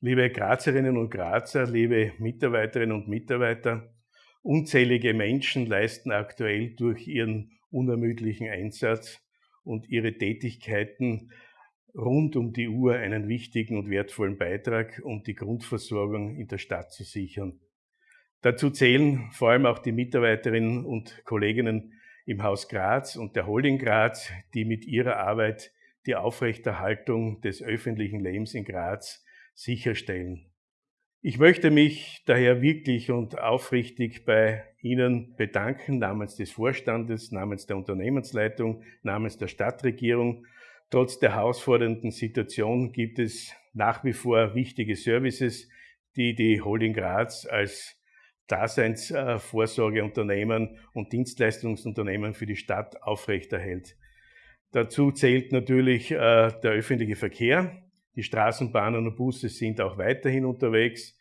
Liebe Grazerinnen und Grazer, liebe Mitarbeiterinnen und Mitarbeiter, unzählige Menschen leisten aktuell durch ihren unermüdlichen Einsatz und ihre Tätigkeiten rund um die Uhr einen wichtigen und wertvollen Beitrag, um die Grundversorgung in der Stadt zu sichern. Dazu zählen vor allem auch die Mitarbeiterinnen und Kolleginnen im Haus Graz und der Holding Graz, die mit ihrer Arbeit die Aufrechterhaltung des öffentlichen Lebens in Graz sicherstellen. Ich möchte mich daher wirklich und aufrichtig bei Ihnen bedanken, namens des Vorstandes, namens der Unternehmensleitung, namens der Stadtregierung. Trotz der herausfordernden Situation gibt es nach wie vor wichtige Services, die die Holding Graz als Daseinsvorsorgeunternehmen und Dienstleistungsunternehmen für die Stadt aufrechterhält. Dazu zählt natürlich äh, der öffentliche Verkehr. Die Straßenbahnen und Busse sind auch weiterhin unterwegs,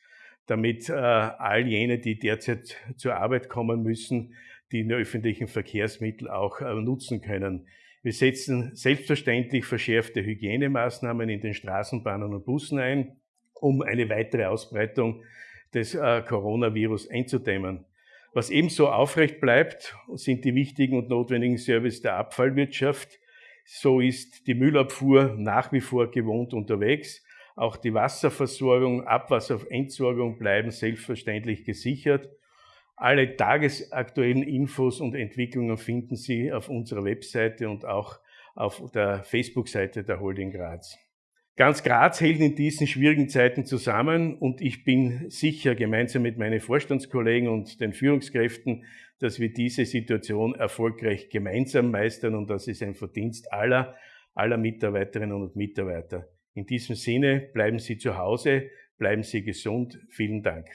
damit äh, all jene, die derzeit zur Arbeit kommen müssen, die öffentlichen Verkehrsmittel auch äh, nutzen können. Wir setzen selbstverständlich verschärfte Hygienemaßnahmen in den Straßenbahnen und Bussen ein, um eine weitere Ausbreitung des äh, Coronavirus einzudämmen. Was ebenso aufrecht bleibt, sind die wichtigen und notwendigen Services der Abfallwirtschaft, so ist die Müllabfuhr nach wie vor gewohnt unterwegs. Auch die Wasserversorgung, Abwasserentsorgung bleiben selbstverständlich gesichert. Alle tagesaktuellen Infos und Entwicklungen finden Sie auf unserer Webseite und auch auf der Facebook-Seite der Holding Graz. Ganz Graz hält in diesen schwierigen Zeiten zusammen und ich bin sicher gemeinsam mit meinen Vorstandskollegen und den Führungskräften, dass wir diese Situation erfolgreich gemeinsam meistern und das ist ein Verdienst aller, aller Mitarbeiterinnen und Mitarbeiter. In diesem Sinne bleiben Sie zu Hause, bleiben Sie gesund. Vielen Dank.